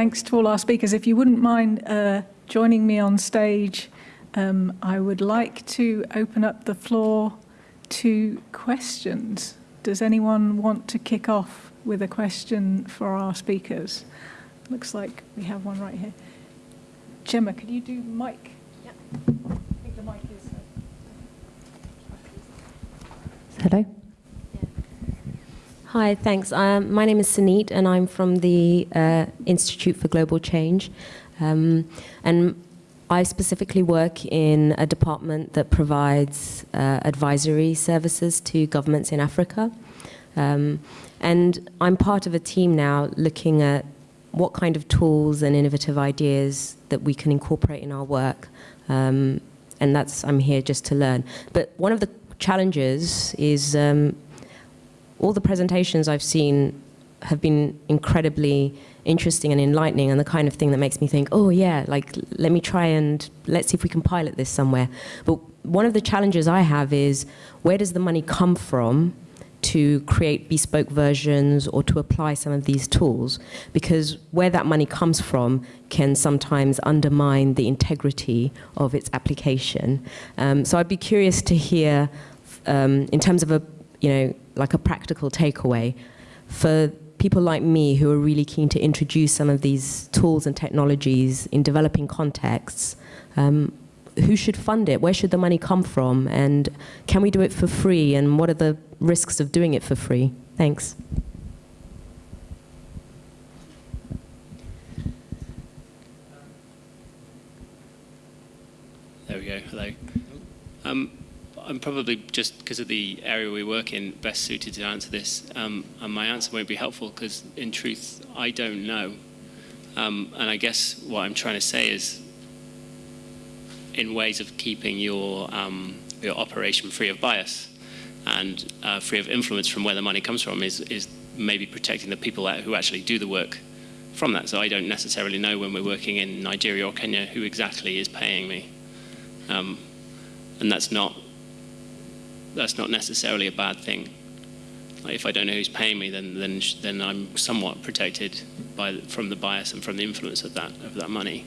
thanks to all our speakers. If you wouldn't mind uh, joining me on stage, um, I would like to open up the floor to questions. Does anyone want to kick off with a question for our speakers? Looks like we have one right here. Gemma, could you do mic? Yep. I think the mic is... uh, Hello. Hi, thanks. Um, my name is Saneet, and I'm from the uh, Institute for Global Change. Um, and I specifically work in a department that provides uh, advisory services to governments in Africa. Um, and I'm part of a team now looking at what kind of tools and innovative ideas that we can incorporate in our work. Um, and that's, I'm here just to learn. But one of the challenges is um, all the presentations I've seen have been incredibly interesting and enlightening and the kind of thing that makes me think, oh yeah, like let me try and let's see if we can pilot this somewhere. But one of the challenges I have is where does the money come from to create bespoke versions or to apply some of these tools? Because where that money comes from can sometimes undermine the integrity of its application. Um, so I'd be curious to hear, um, in terms of a, you know, like a practical takeaway, for people like me who are really keen to introduce some of these tools and technologies in developing contexts, um, who should fund it? Where should the money come from? And can we do it for free? And what are the risks of doing it for free? Thanks. There we go. Hello. Um, I'm probably just because of the area we work in best suited to answer this, um, and my answer won't be helpful because, in truth, I don't know. Um, and I guess what I'm trying to say is, in ways of keeping your um, your operation free of bias and uh, free of influence from where the money comes from, is is maybe protecting the people who actually do the work from that. So I don't necessarily know when we're working in Nigeria or Kenya who exactly is paying me. Um, and that's not that's not necessarily a bad thing. Like if I don't know who's paying me, then then then I'm somewhat protected by from the bias and from the influence of that of that money.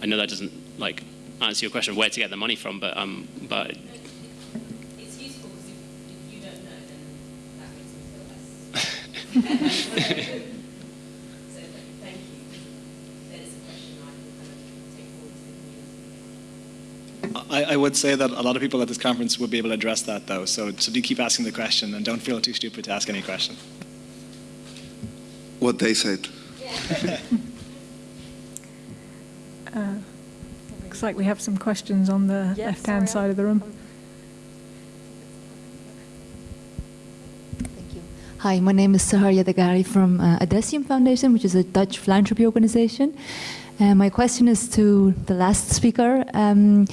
I know that doesn't like answer your question of where to get the money from, but um, but It's useful because if, you don't know, then that makes me feel less. so thank you. That is a question I will kind of take forward to the community. I, I would say that a lot of people at this conference would be able to address that though, so, so do keep asking the question and don't feel too stupid to ask any question. What they said. Uh, Looks like we have some questions on the Yeah, left-hand sorry, side of the room. Thank you. Hi, my name is Sahar Yadagari from uh, Adessium Foundation, which is a Dutch philanthropy organization. Uh, my question is to the last speaker. Um,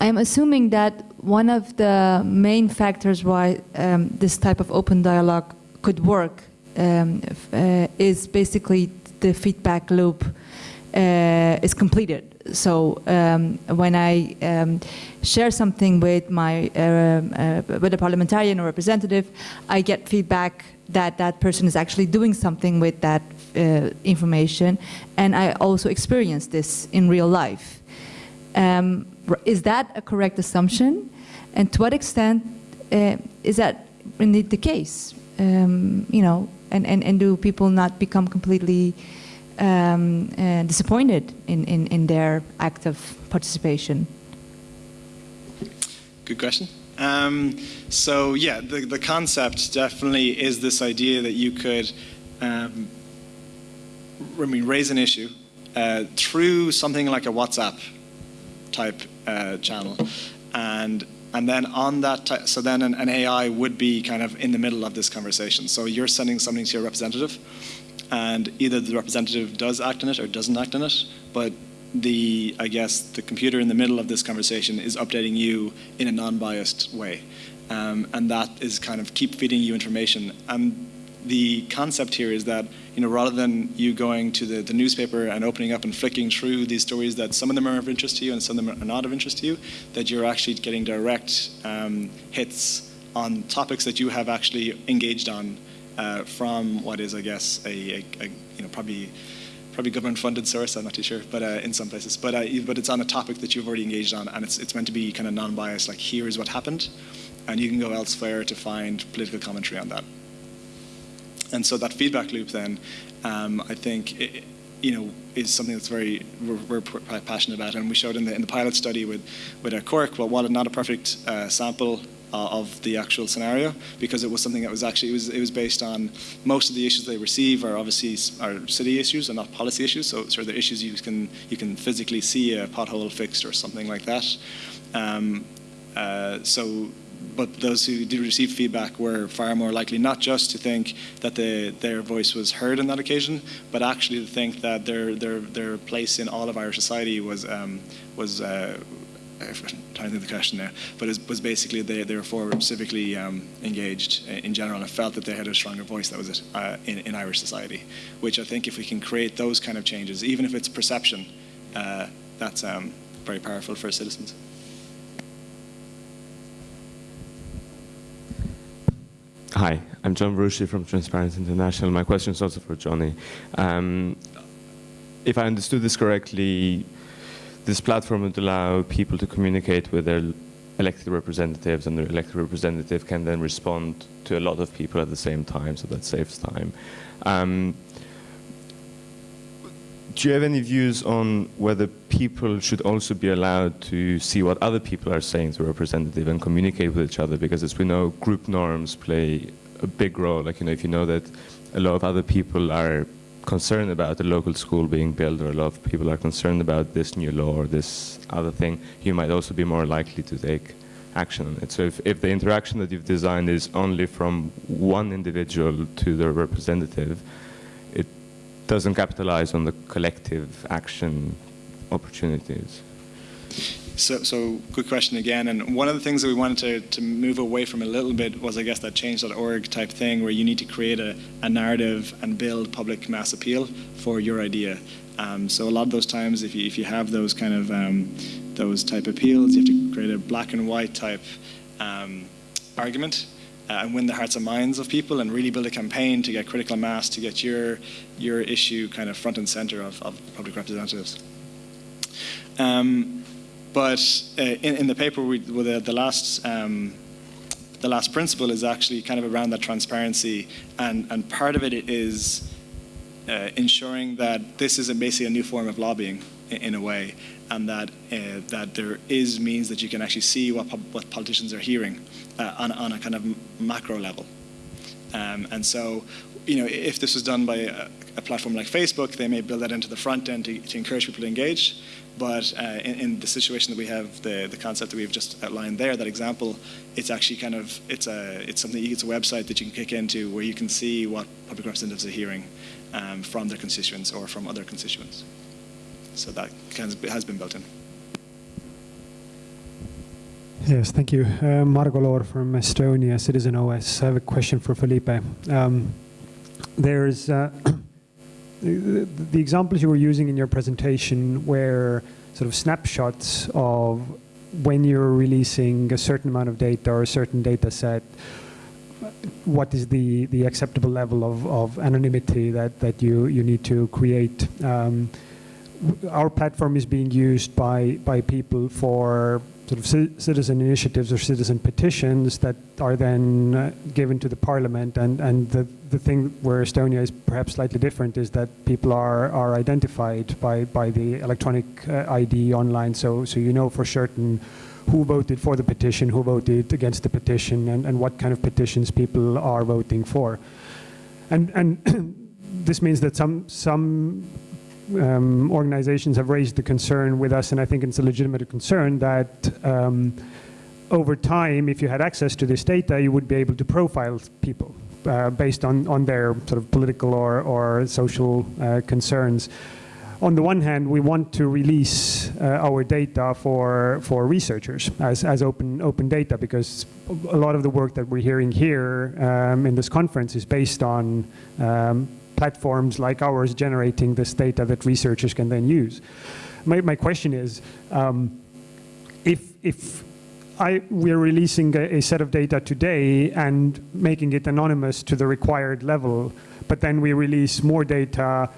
I'm assuming that one of the main factors why um, this type of open dialogue could work um, uh, is basically the feedback loop uh, is completed. So um, when I um, share something with my um, uh, with a parliamentarian or representative, I get feedback that that person is actually doing something with that uh, information, and I also experience this in real life. Um, is that a correct assumption? And to what extent uh, is that indeed the case? Um, you know, and, and, and do people not become completely um, uh, disappointed in, in, in their active participation? Good question. Um, so yeah, the, the concept definitely is this idea that you could, um, I mean, raise an issue uh, through something like a WhatsApp type uh, channel, and and then on that, so then an, an AI would be kind of in the middle of this conversation. So you're sending something to your representative, and either the representative does act on it or doesn't act on it, but the I guess the computer in the middle of this conversation is updating you in a non-biased way, um, and that is kind of keep feeding you information. And the concept here is that you know rather than you going to the, the newspaper and opening up and flicking through these stories that some of them are of interest to you and some of them are not of interest to you, that you're actually getting direct um, hits on topics that you have actually engaged on uh, from what is, I guess, a, a, a you know probably probably government-funded source. I'm not too sure, but uh, in some places. But uh, but it's on a topic that you've already engaged on, and it's it's meant to be kind of non-biased. Like here is what happened, and you can go elsewhere to find political commentary on that. And so that feedback loop, then, um, I think. It, you know, is something that's very we're, we're, passionate about, and we showed in the in the pilot study with with a Cork. Well, while not a perfect uh, sample uh, of the actual scenario because it was something that was actually it was it was based on most of the issues they receive are obviously are city issues and not policy issues. So sort of the issues you can you can physically see a pothole fixed or something like that. Um, uh, so but those who did receive feedback were far more likely not just to think that the, their voice was heard on that occasion, but actually to think that their their their place in all of Irish society was um, was uh, I'm trying to think the question there, but it was basically they, they were civically um, engaged in general and felt that they had a stronger voice, that was it, uh, in, in, Irish society, which I think if we can create those kind of changes, even if it's perception, uh, that's um, very powerful for citizens. Hi, I'm John Veruschi from Transparency International. My question is also for Johnny. Um, if I understood this correctly, this platform would allow people to communicate with their elected representatives and their elected representative can then respond to a lot of people at the same time, so that saves time. Um, do you have any views on whether people should also be allowed to see what other people are saying to a representative and communicate with each other? Because as we know, group norms play a big role. Like, you know, if you know that a lot of other people are concerned about the local school being built or a lot of people are concerned about this new law or this other thing, you might also be more likely to take action on it. So if, if the interaction that you've designed is only from one individual to the representative, doesn't capitalize on the collective action opportunities. So, so good question again. And one of the things that we wanted to, to move away from a little bit was, I guess, that change.org type thing where you need to create a, a narrative and build public mass appeal for your idea. Um, so a lot of those times, if you, if you have those kind of um, those type appeals, you have to create a black and white type um, argument uh, and win the hearts and minds of people and really build a campaign to get critical mass to get your your issue kind of front and center of, of public representatives. Um, but uh, in, in, the paper, we, well, the, the last um, the last principle is actually kind of around that transparency, and and part of it is uh, ensuring that this is a, basically a new form of lobbying in, a way, and that uh, that there is means that you can actually see what what politicians are hearing uh, on on a kind of macro level, um, and so you know if this was done by a, a, platform like Facebook, they may build that into the front end to, to encourage people to engage. But uh, in, in, the situation that we have, the, the concept that we've just outlined there, that example, it's actually kind of, it's, a, it's something, it's a website that you can kick into where you can see what public representatives are hearing um, from their constituents or from other constituents. So that of has been built in. Yes, thank you. Uh, Margo Loor from Estonia, Citizen OS. I have a question for Felipe. Um, there's uh, the, the, examples you were using in your presentation were sort of snapshots of when you're releasing a certain amount of data or a certain data set, what is the, the acceptable level of, of anonymity that, that you, you need to create. Um, our platform is being used by, by people for sort of citizen initiatives or citizen petitions that are then uh, given to the parliament. And, and the, the thing where Estonia is perhaps slightly different is that people are, are identified by, by the electronic uh, ID online. So, so you know for certain who voted for the petition, who voted against the petition, and, and what kind of petitions people are voting for. And, and this means that some, some um, organizations have raised the concern with us, and I think it's a legitimate concern that um, over time, if you had access to this data, you would be able to profile people uh, based on, on their sort of political or, or social uh, concerns. On the one hand, we want to release uh, our data for, for researchers as, as open, open data because a lot of the work that we're hearing here um, in this conference is based on um, platforms like ours generating this data that researchers can then use. My, my question is, um, if, if I, we're releasing a, a set of data today and making it anonymous to the required level, but then we release more data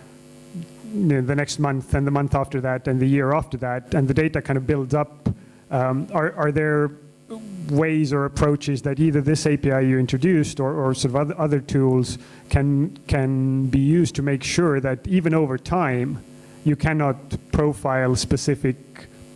you know, the next month and the month after that and the year after that, and the data kind of builds up. Um, are, are there ways or approaches that either this API you introduced or, or sort of other, other tools can, can be used to make sure that even over time, you cannot profile specific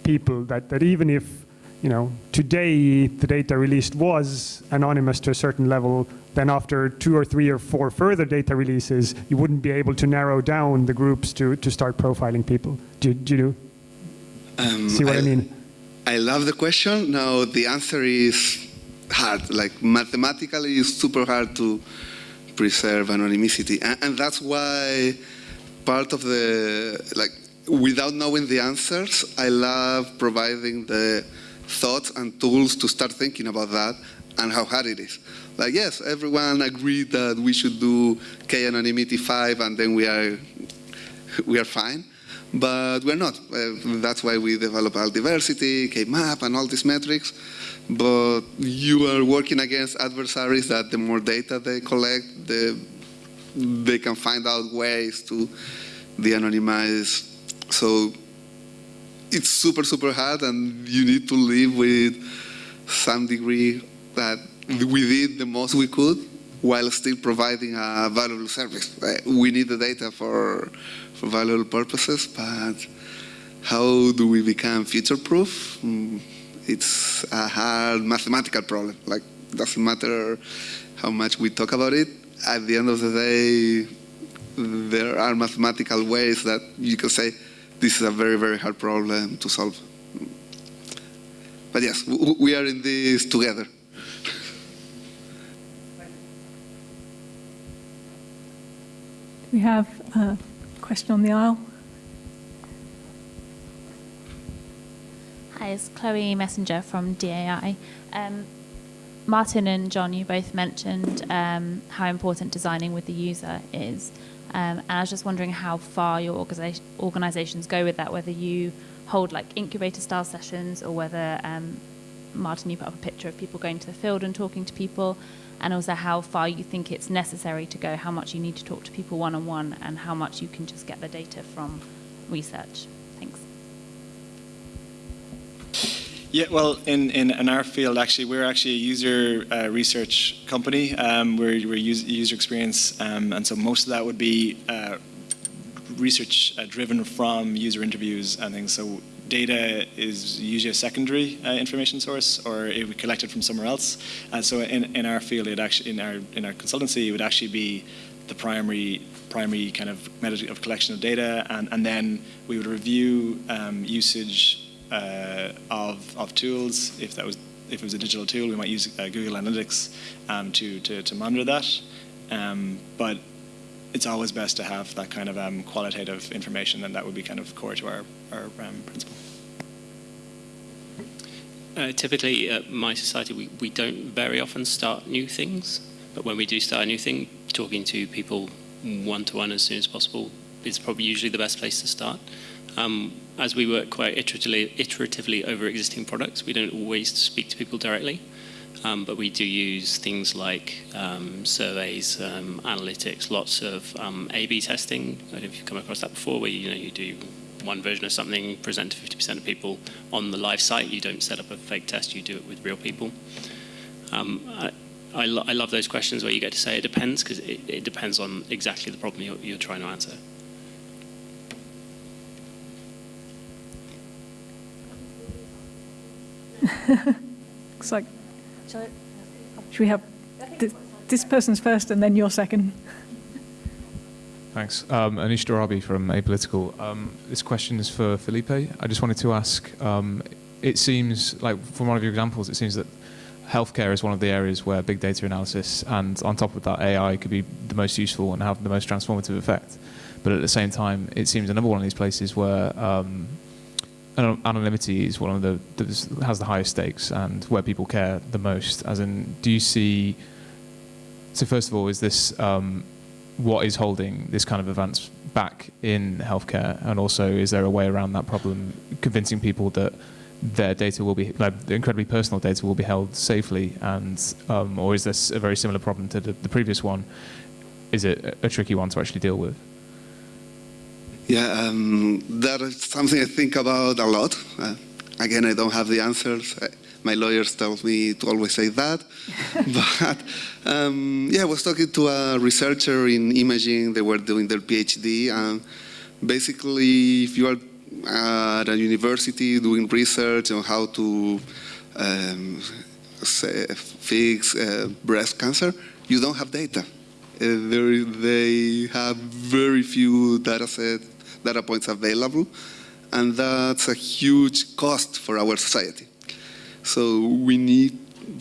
people, that, that even if, you know, today the data released was anonymous to a certain level, then after two or three or four further data releases, you wouldn't be able to narrow down the groups to, to start profiling people. Do, do you Um, see what I, mean? I love the question. Now the answer is hard. Like mathematically, it's super hard to preserve anonymity, and, and that's why part of the like without knowing the answers, I love providing the thoughts and tools to start thinking about that and how hard it is. Like yes, everyone agreed that we should do k anonymity five, and then we are we are fine but we're not. Uh, that's why we develop l-diversity, K-map, and all these metrics. But you are working against adversaries that the more data they collect, the, they can find out ways to de-anonymize. So it's super, super hard, and you need to live with some degree that we did the most we could while still providing a valuable service. Uh, we need the data for for valuable purposes, but how do we become future-proof? Mm, It's a hard mathematical problem. Like, doesn't matter how much we talk about it. At the end of the day, there are mathematical ways that you can say this is a very, very hard problem to solve. But yes, we are in this together. We have a question on the aisle. Hi, it's Chloe Messenger from DAI. Um, Martin and John, you both mentioned um, how important designing with the user is. Um, and I was just wondering how far your organisa- organizations go with that, whether you hold like incubator style sessions or whether, um, Martin, you put up a picture of people going to the field and talking to people, and also how far you think it's necessary to go, how much you need to talk to people one on one, and how much you can just get the data from research. Thanks. Yeah, well, in, in, in our field, actually, we're actually a user uh, research company. Um, we're we're user, user experience, um, and so most of that would be uh, research uh, driven from user interviews and things. So data is usually a secondary uh, information source, or it would be collected from somewhere else. So in, in our field, it actually in our in our consultancy, it would actually be the primary primary kind of method of collection of data, and, and then we would review um, usage uh, of, of tools. If that was if it was a digital tool, we might use uh, Google Analytics um, to, to to monitor that. Um, but it's always best to have that kind of um, qualitative information, and that would be kind of core to our our um, principle. Uh, typically, at mySociety, we, we don't very often start new things, but when we do start a new thing, talking to people one to one as soon as possible is probably usually the best place to start. Um, as we work quite iteratively, iteratively over existing products, we don't always speak to people directly, um, but we do use things like um, surveys, um, analytics, lots of um, A/B testing. I don't know if you've come across that before, where you know you do one version of something, present to 50% of people on the live site. You don't set up a fake test; you do it with real people. Um, I, I, lo- I love those questions where you get to say it depends because it, it depends on exactly the problem you're, you're trying to answer. Looks like. Should we have this, this person's first and then your second? Thanks. Um, Anish Dorabi from Apolitical. Um, this question is for Felipe. I just wanted to ask, um, it seems like from one of your examples, it seems that healthcare is one of the areas where big data analysis and on top of that AI could be the most useful and have the most transformative effect. But at the same time, it seems another one of these places where um, anon- anonymity is one of the that has the highest stakes and where people care the most. As in, do you see? So first of all, is this um, what is holding this kind of advance back in healthcare, and also is there a way around that problem, convincing people that their data will be, like, incredibly personal data will be held safely, and um, or is this a very similar problem to the, the previous one? Is it a tricky one to actually deal with? Yeah, um, that is something I think about a lot. Uh, again, I don't have the answers. I, my lawyers tell me to always say that. but um, yeah, I was talking to a researcher in imaging. They were doing their PhD. And basically, if you are at a university doing research on how to um, say, fix uh, breast cancer, you don't have data. Uh, they have very few data sets, data points available, and that's a huge cost for our society. So we need,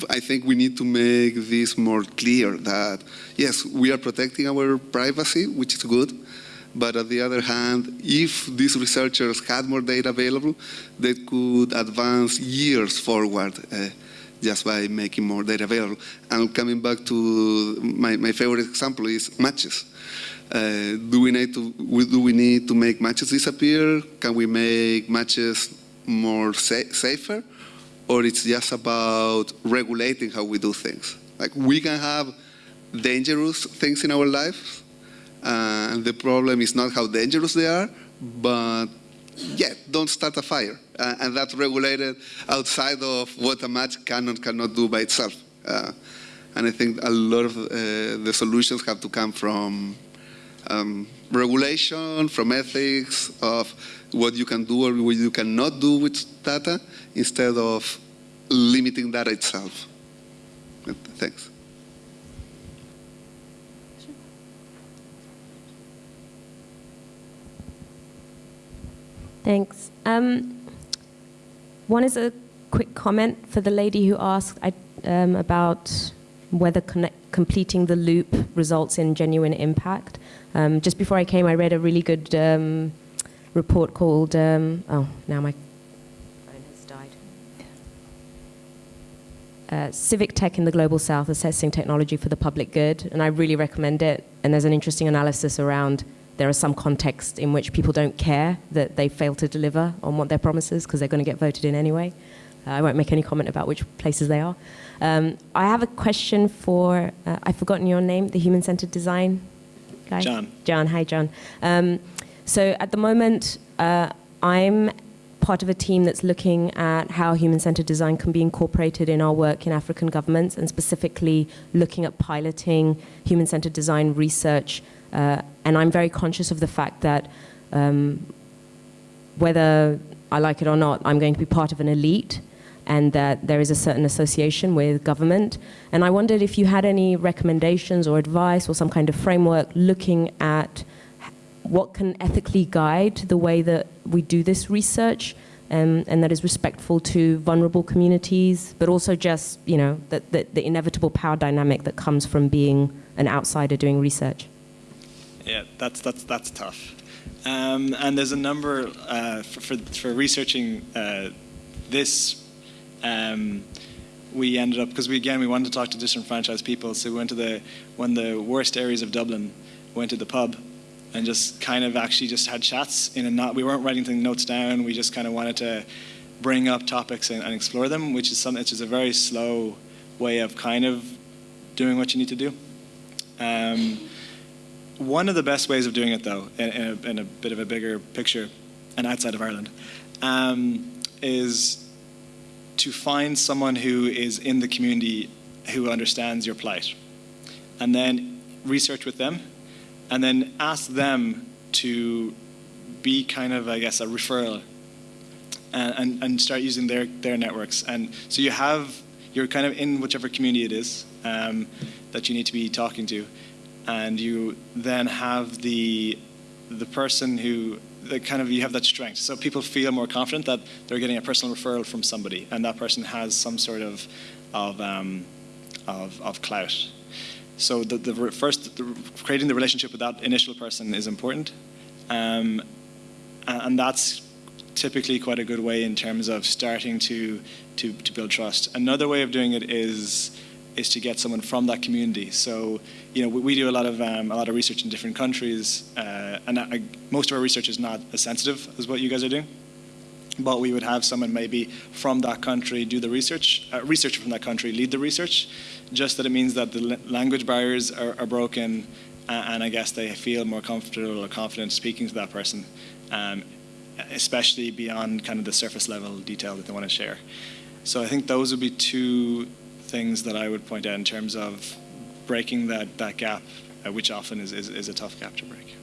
I think we need to make this more clear that, yes, we are protecting our privacy, which is good, but on the other hand, if these researchers had more data available, they could advance years forward uh, just by making more data available. And coming back to my, my favorite example is matches. Uh, do, we need to, do we need to make matches disappear? Can we make matches more sa safer? Or it's just about regulating how we do things? Like we can have dangerous things in our lives, uh, and the problem is not how dangerous they are, but yeah, don't start a fire. Uh, and that's regulated outside of what a match can cannot do by itself. Uh, and I think a lot of uh, the solutions have to come from um, regulation, from ethics, of what you can do or what you cannot do with data, instead of limiting data itself. Thanks. Thanks. Um, one is a quick comment for the lady who asked I, um, about whether connect, completing the loop results in genuine impact. Um, just before I came, I read a really good um, report called, um, oh, now my phone has died. Uh, Civic Tech in the Global South, Assessing Technology for the Public Good, and I really recommend it. And there's an interesting analysis around there are some contexts in which people don't care that they fail to deliver on what their promises because they're going to get voted in anyway. Uh, I won't make any comment about which places they are. Um, I have a question for, uh, I've forgotten your name, the human-centered design guy? John. John, hi John. Um, so at the moment, uh, I'm part of a team that's looking at how human-centered design can be incorporated in our work in African governments and specifically looking at piloting human-centered design research uh, and I'm very conscious of the fact that um, whether I like it or not, I'm going to be part of an elite and that there is a certain association with government. And I wondered if you had any recommendations or advice or some kind of framework looking at what can ethically guide the way that we do this research um, and that is respectful to vulnerable communities, but also just, you know, the, the, the inevitable power dynamic that comes from being an outsider doing research. Yeah, that's that's that's tough. Um, and there's a number uh, for, for, for researching uh, this. Um, we ended up because we again we wanted to talk to disenfranchised people, so we went to the one of the worst areas of Dublin, went to the pub, and just kind of actually just had chats in a not. We weren't writing notes down. We just kind of wanted to bring up topics and, and explore them, which is something which is a very slow way of kind of doing what you need to do. Um, one of the best ways of doing it, though, in, in, a, in a, bit of a bigger picture and outside of Ireland, um, is to find someone who is in the community who understands your plight, and then research with them, and then ask them to be kind of, I guess, a referral, and, and, and start using their, their networks. And so you have, you're kind of in whichever community it is um, that you need to be talking to and you then have the the person who that kind of you have that strength. So people feel more confident that they're getting a personal referral from somebody, and that person has some sort of of um, of, of clout. So the, the first the, creating the relationship with that initial person is important, um, and that's typically quite a good way in terms of starting to to to build trust. Another way of doing it is is to get someone from that community. So, you know, we, we do a lot of um, a lot of research in different countries, uh, and I, most of our research is not as sensitive as what you guys are doing. but we would have someone maybe from that country do the research, uh, researcher from that country lead the research, just that it means that the language barriers are, are broken, uh, and I guess they feel more comfortable or confident speaking to that person, um, especially beyond kind of the surface level detail that they want to share. So I think those would be two things that I would point out in terms of breaking that, that gap, uh, which often is, is, is a tough gap to break.